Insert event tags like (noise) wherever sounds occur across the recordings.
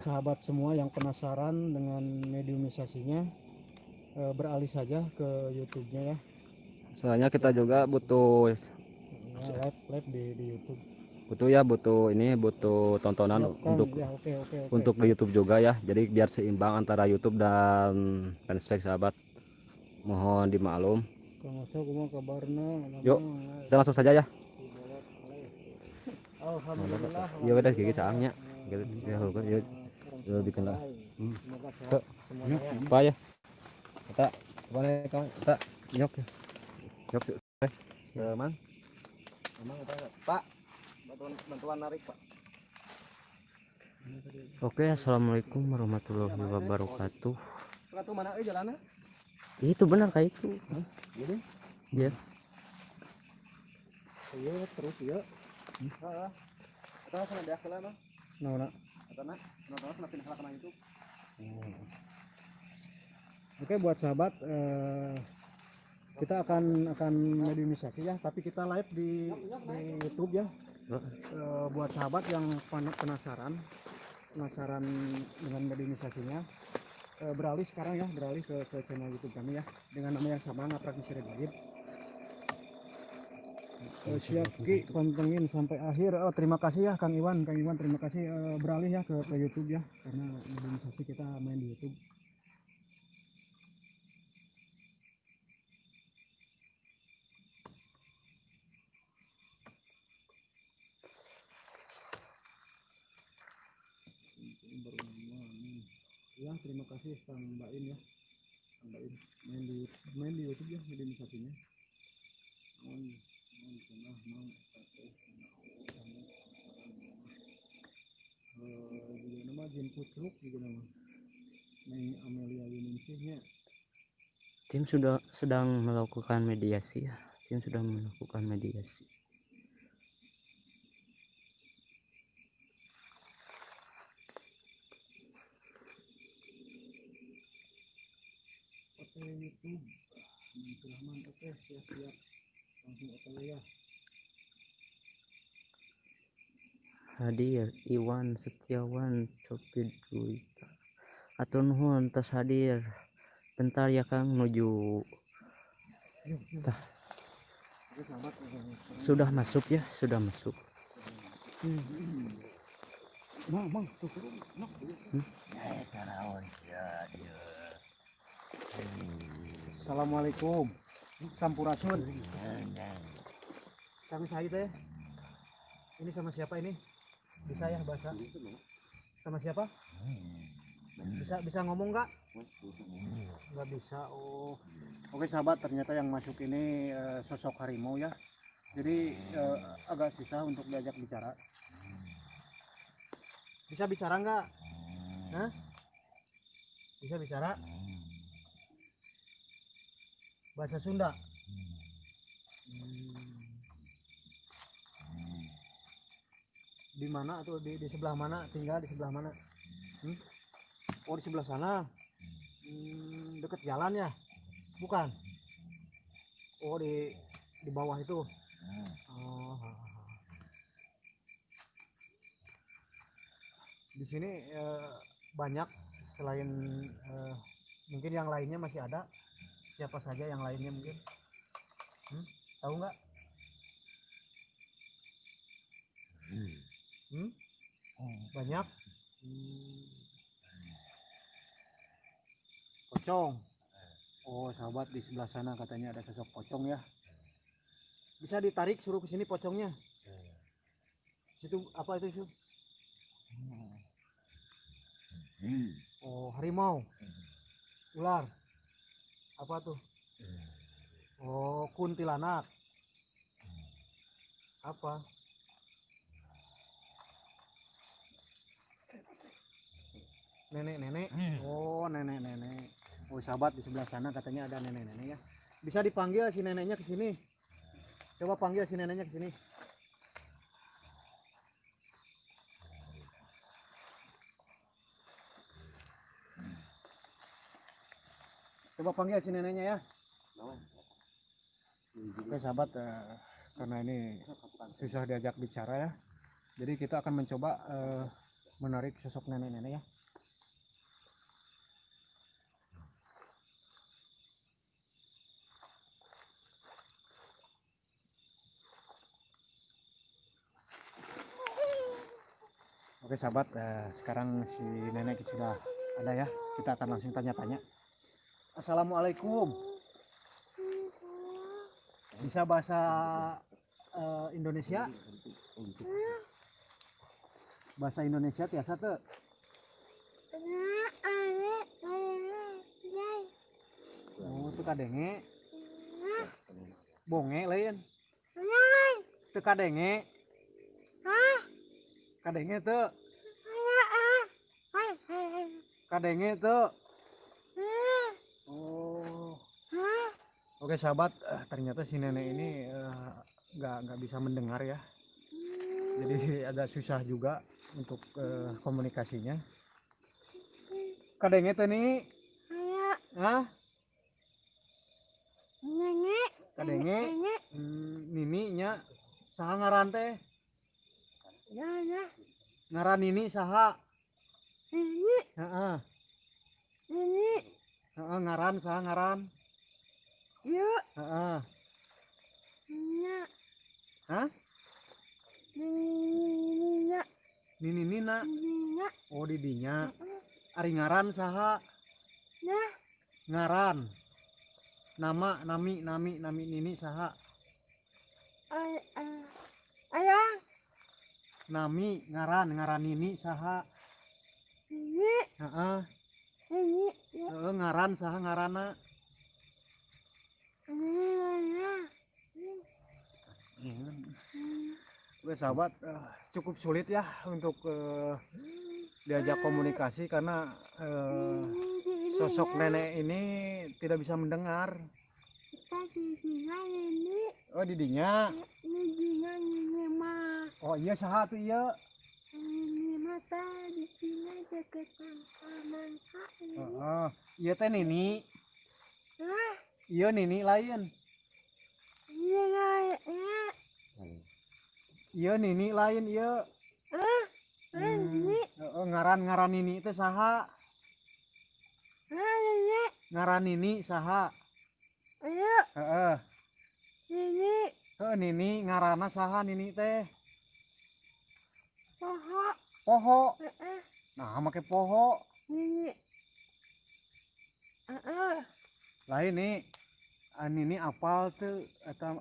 sahabat semua yang penasaran dengan mediumisasinya eh, beralih saja ke YouTube-nya ya. soalnya kita juga butuh Ya, live live di, di YouTube. butuh ya butuh ini butuh tontonan Ya, untuk ya, oke oke oke. untuk di YouTube juga ya jadi biar seimbang antara YouTube dan fanspage sahabat mohon dimaklum? Yuk. kita langsung saja ya Alhamdulillah. iya udah gigi caangnya gitu ya kan ya ya bikin lah. Semuanya ya. apa ya? Kita mana kawan kita nyok ya. Nyok yuk eh. Teman emang apa pak bantuan bantuan narik pak. Oke, assalamualaikum warahmatullahi wabarakatuh. Tuh mana eh jalannya? Itu benar kayak itu. gini Ya. iya. Terus ya heeh. Kita sana dia kala mah Nah, nah. Nonton sana pindah itu Oke buat sahabat eh, kita akan akan mediumisasi ya, tapi kita live di, di YouTube ya. Eh, buat sahabat yang pen- penasaran penasaran dengan mediumisasinya eh, beralih sekarang ya beralih ke, ke channel YouTube kami ya dengan nama yang sama Ngaprak Misteri. Eh, siap Ki pantengin sampai akhir. Oh, terima kasih ya Kang Iwan, Kang Iwan terima kasih eh, beralih ya ke, ke YouTube ya karena mediumisasi kita main di YouTube. ya terima kasih Kang Mbak ya Mbak In main di main di YouTube ya mediumisasinya mohon nama Jin Putruk juga nama Neng Amelia Yuningsihnya Tim sudah sedang melakukan mediasi ya. Tim sudah melakukan mediasi. oke YouTube ya Hadir Iwan Setiawan Copid Guita. Atau nuhun tas hadir. Bentar ya Kang menuju Tah. sudah masuk ya, sudah masuk. Mang. Assalamualaikum. Sampurasun. Kami saya teh. Ini sama siapa ini? Bisa ya bahasa? Sama siapa? Bisa bisa ngomong nggak? Nggak bisa. Oh. Oke sahabat, ternyata yang masuk ini eh, sosok harimau ya. Jadi eh, agak susah untuk diajak bicara. Bisa bicara nggak? Hah? Bisa bicara? Bahasa Sunda. Di mana atau di, di sebelah mana? Tinggal di sebelah mana? Hmm? Oh di sebelah sana. Hmm, deket jalan ya? Bukan. Oh di di bawah itu. Oh. Di sini eh, banyak selain eh, mungkin yang lainnya masih ada. Siapa saja yang lainnya mungkin? Hmm? Tahu nggak? Hmm? Banyak. Hmm. Pocong. Oh, sahabat di sebelah sana katanya ada sosok pocong ya. Bisa ditarik suruh ke sini pocongnya. Situ apa itu, Su? Oh, harimau. Ular. Apa tuh? Oh, kuntilanak. Apa? Nenek-nenek. Oh, nenek-nenek. Oh, sahabat di sebelah sana katanya ada nenek-nenek ya. Bisa dipanggil si neneknya ke sini. Coba panggil si neneknya ke sini. Coba panggil si neneknya ya. Oke sahabat, eh, karena ini susah diajak bicara ya. Jadi kita akan mencoba eh, menarik sosok nenek-nenek ya Oke sahabat, eh, sekarang si nenek sudah ada ya. Kita akan langsung tanya-tanya. Assalamualaikum. Bisa bahasa eh, Indonesia? Bahasa Indonesia tiasa tuh. Oh, itu kadenge. Bonge lain. Itu kadenge. Kadenge tuh. Kadenge tuh. Oh. Oke sahabat, eh, ternyata si nenek ini eh, nggak nggak bisa mendengar ya. Jadi agak susah juga untuk eh, komunikasinya. Kadenge tuh nih, ah, kadenge, hmm, nini nya? Saha ngaran teh, ngaran nini saha, heeh, heeh, ngaran saha ngaran, heeh, hah, nini nina, oh didinya, ari ngaran saha, ngaran, nama, nami, nami, nami nini saha, Ayah, nami, ngaran, ngaran nini saha, ini, heeh, ini, heeh, ngaran saha ngarana, Oke sahabat, eh, cukup sulit ya untuk eh, diajak komunikasi karena eh, sosok nenek ini tidak bisa mendengar. Oh didinya, oh iya saha tuh iya. ini. Heeh, iya teh nini, iya nini lain, ini kayaknya, iya nini lain iya. ah, Hmm, ini, heeh, ngaran ngaran nini teh saha, ah, ngaran nini saha, ayo, heeh, ini, heeh nini ngarana saha nini teh, poho, eh, nah make poho. ini, ah, ah, lain nih an ini apal tuh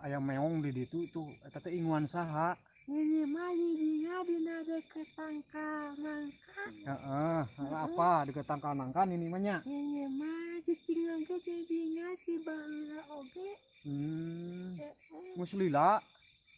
ayam meong di ditu tuh inguan saha ini mah didinya dina deket kanan kak. heeh apa di ketangkal nangkan ini mah nya Ini mah ditinggal ke jadinya si bahula oge. hmm muslila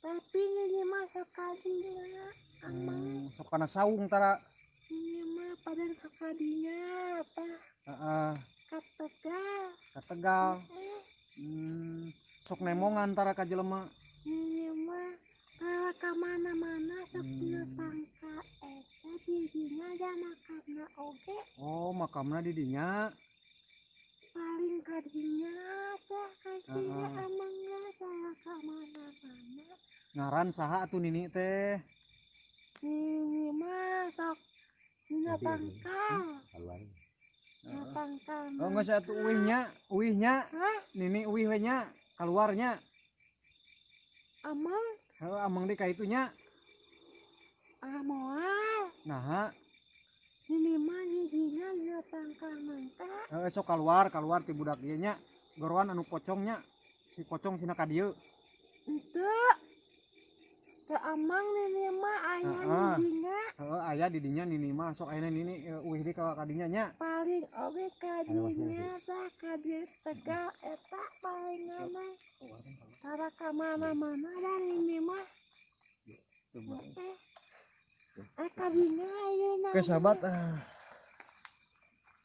Tapi ini mah sekadinya amang hmm, sok kana saung tara ini mah pada sekadinya apa heeh kategal. kategal hmm sok nemongan tara ka jelema ini mah kalau ke mana-mana Hmm. dina pangka eta jadinya dana karena oge oh makamna di dinya paling kadinya teh kasihnya Ah. amangnya saya ke mana-mana. ngaran saha atuh nini teh? Ini mah sok dina pangkal. Dina pangkal oh geus atuh uihnya uihnya. Hah? nini uih we nya keluarnya. Amang Heuh, amang di kaitunya ah moal. nah Ini mah jijinya dina pangkal mangka. Eh, sok keluar keluar ti budak ieu nya gorowan anu pocongnya si pocong sina ka dieu Itu. Amang ini mah. Ayah Ah, ah. jijinya heeh aya di dinya nini mah. Sok aya nini eh, uih di ka kadinya nya. Paling oge kadinya tah kadi tegal eta paling aneh. Tara ke mana-mana dan ini mah. Eh, kadinya ayeuna oke sahabat eh,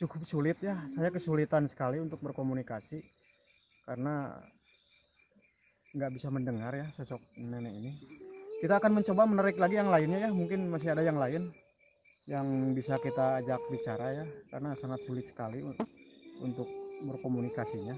cukup sulit ya. Saya kesulitan sekali untuk berkomunikasi karena nggak bisa mendengar ya sosok nenek ini kita akan mencoba menarik lagi yang lainnya ya mungkin masih ada yang lain yang bisa kita ajak bicara ya karena sangat sulit sekali un- untuk berkomunikasinya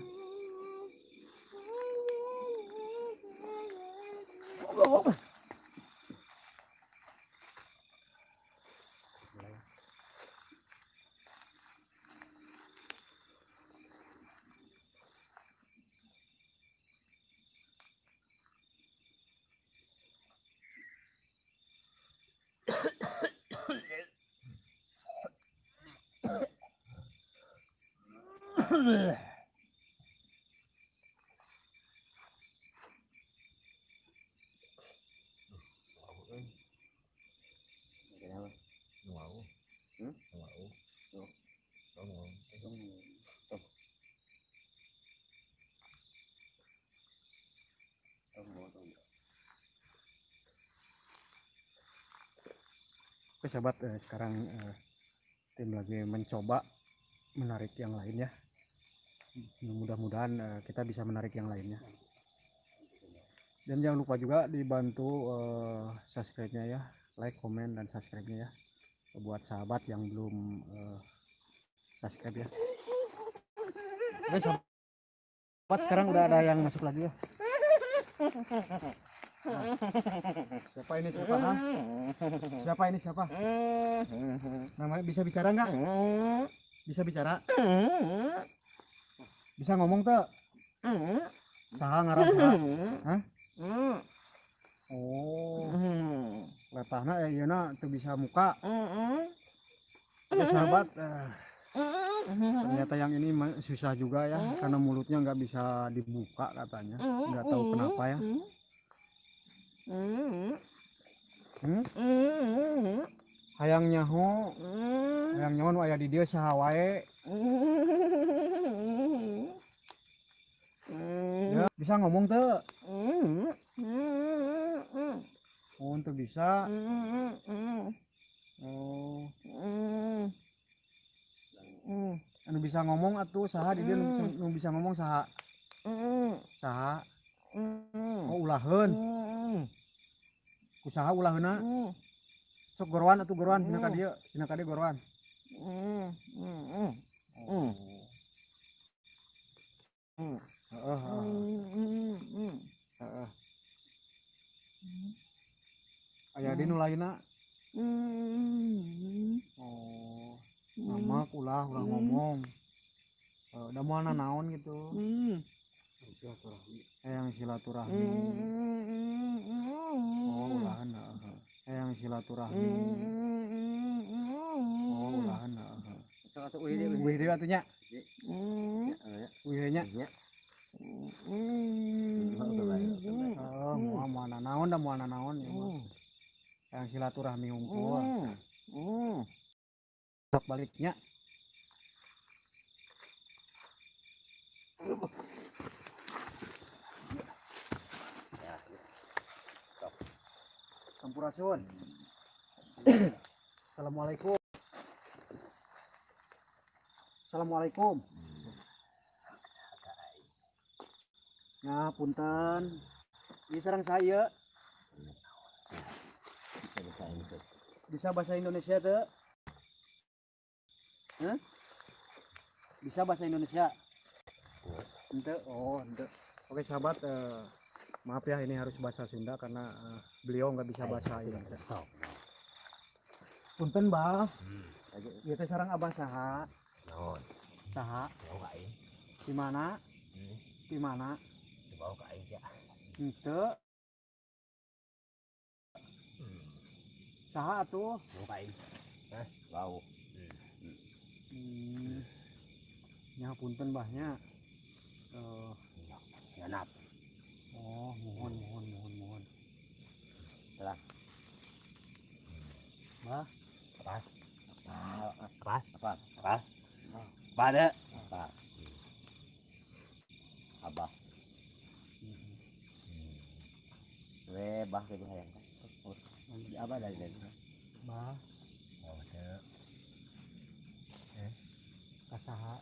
Oke sahabat, eh, sekarang eh, tim lagi mencoba menarik yang lainnya. Mudah-mudahan eh, kita bisa menarik yang lainnya. Dan jangan lupa juga dibantu eh, subscribe-nya ya, like, komen, dan subscribe-nya ya. Buat sahabat yang belum eh, subscribe ya. Oke sahabat, sekarang udah ada yang masuk lagi ya. Nah, siapa ini siapa? ha? Siapa ini siapa? Namanya bisa bicara nggak? Bisa bicara? Bisa ngomong tuh? Saha ngarang saha? Hah? Oh, letahna ya ieu tuh bisa muka. Oke sahabat, eh, ternyata yang ini susah juga ya karena mulutnya nggak bisa dibuka katanya. Nggak tahu kenapa ya. Hmm? Hayang nyaho, hayang nyaho nu aya di dieu saha (laughs) wae. Ya, bisa ngomong tuh? Oh, tuh bisa. Oh, anu bisa ngomong atuh saha di dieu nu bisa, ngomong saha? Saha? Oh, ulaheun. Kusaha ulaheuna? Sok gorowan atuh gorowan dina ka dieu, dina ka dieu gorowan. Heeh, heeh. Heeh. Aya di nu lainna. Oh. Mamak ulah ulah ngomong. Eh, da moal naon gitu. Eyang silaturahmi. Oh, ulahan heeh. Eyang silaturahmi. Oh, ulahan heeh. Wih deui atuh nya. Wih nya. Oh, moal moal naon da moal naon ya mah. Eyang silaturahmi hungkul. Sok baliknya. Sampurasun. Assalamualaikum. Assalamualaikum. Nah, punten. Ini sarang saya. Bisa bahasa Indonesia tuh? Hah? Bisa bahasa Indonesia? Ente, oh, ente. Oke sahabat, eh, maaf ya ini harus bahasa Sunda karena eh, beliau nggak bisa bahasa Indonesia. Punten bah, Ieu teh sarang abah saha? Naon? Saha? Ka aing? Di mana? Di mana? Dibawa ka aing ya. Ente. Saha atuh? Mau ka aing? Hah? Bau. Hmm. Nya punten bahnya. Eh, Ganap. oh, mohon mohon mohon mohon. Telah. Bah, Apa? Apa? Apa? Apa? Apa ada? Apa? Abah. We bah ke hayang. Di abah dari dari. bah, Oh, teu. kasaha?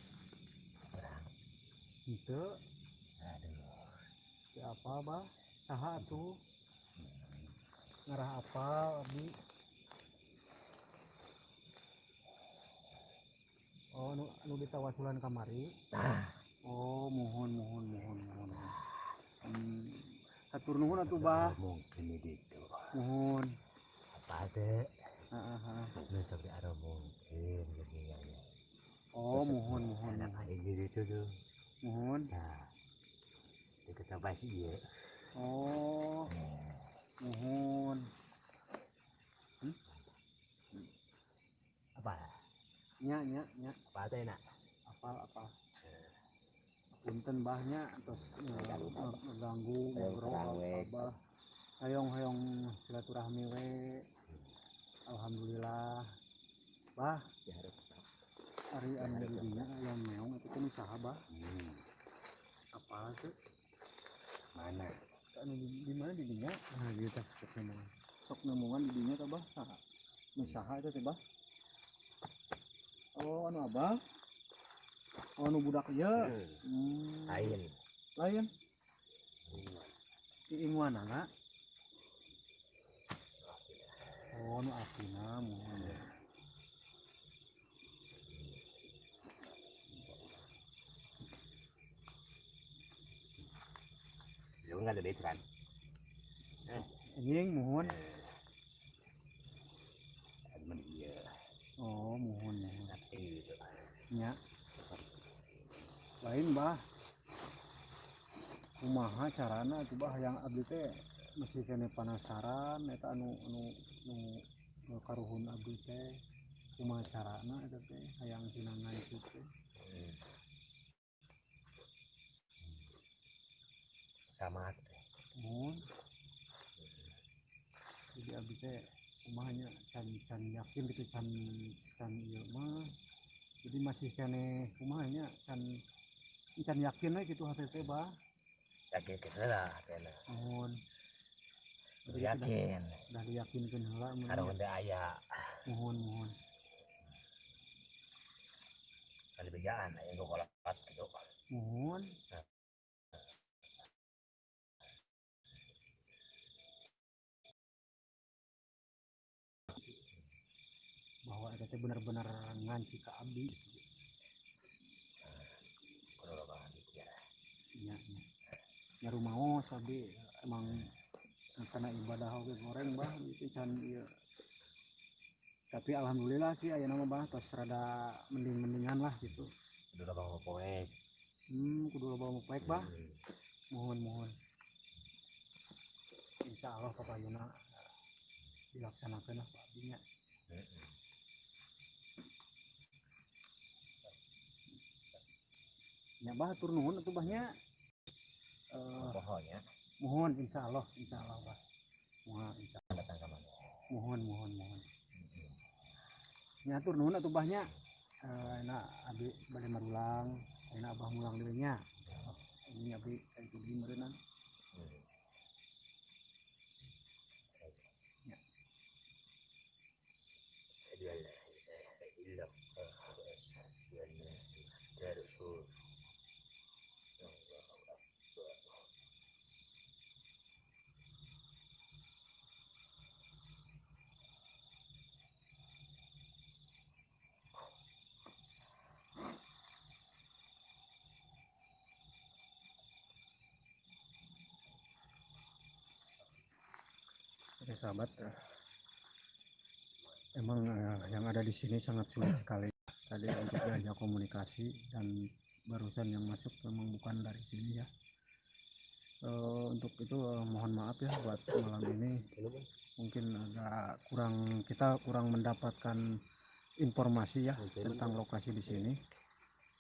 Ente. Aduh. Siapa bah? Saha atuh? Ngarah apa abdi? Oh, nu, nu ditawasulan kamari. Oh, mohon mohon mohon mohon. Hmm. Hatur nuhun atuh bah. Mungkin itu. Mohon. Apa ada? Heeh, tapi ada mungkin begini. Oh, mohon mohon Anak mohon. aing itu tuh. Mohon. Nah. Kita bahas iya. Oh, mohon. Apa? Nya nya nya Apa ada enak? apa apa. punten bahnya terus ngeganggu ngobrol abah hayong hayong silaturahmi we alhamdulillah. Bah. Hari anu didinya yang meong itu kan usaha bah. Apa sih? Mana? Anu di, di mana didinya? Nah gitu. Sok nemuan didinya teh bah. Saha usaha itu teh bah oh anu abah? Oh anu budak ieu? Hmm. lain. Lain? Iing mana nak oh nu asina mohon lu nggak ada kan anjing mohon temen iya oh mohon mohon tapi gitu nya lain bah kumaha carana bah yang abdi teh masih kene penasaran eta anu anu nu nu karuhun abdi teh. Kumaha carana eta teh hayang sinangan itu teh. Sama mohon jadi abdi teh kumahanya can can yakin gitu can can ieu mah. Jadi masih kene kumahanya can can yakin we gitu hati teh bah. Yakin kita lah kena mohon yakin. dah diyakinkan mun ada benda ayah mohon mohon. Ada begaan yang gue kolak gitu mohon. Bahwa teh benar-benar nganci ka abdi kalau banget ya nya nya nya rumaos abdi emang karena ibadah oge goreng bah itu can ieu tapi alhamdulillah sih aya nama bah tos rada mending-mendingan lah gitu. Udah bang poek. Hmm kudu loba baik bah. Mohon mohon insya Allah papayuna dilaksanakan lah pak abdinya nya bah tur nuhun Eh, pohonnya mohon insya Allah insya Allah bah mohon insya datang ke mana? Mohon mohon mohon. Nyatur nuhun atuh bahnya eh enak abi bade marulang enak abah mulang deui nya ini abi itu di meureunna Oke sahabat, emang eh, yang ada di sini sangat sulit (clears throat) sekali tadi untuk diajak komunikasi dan barusan yang masuk memang bukan dari sini ya. Eh, untuk itu eh, mohon maaf ya buat malam ini mungkin agak kurang kita kurang mendapatkan informasi ya tentang lokasi di sini.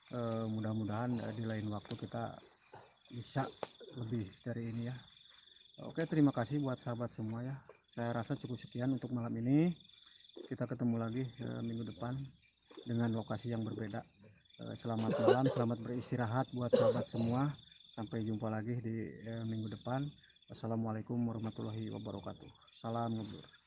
Eh, mudah-mudahan eh, di lain waktu kita bisa lebih dari ini ya. Oke, terima kasih buat sahabat semua ya. Saya rasa cukup sekian untuk malam ini. Kita ketemu lagi eh, minggu depan dengan lokasi yang berbeda. Eh, selamat malam, selamat beristirahat buat sahabat semua. Sampai jumpa lagi di eh, minggu depan. Wassalamualaikum warahmatullahi wabarakatuh. Salam ngebur.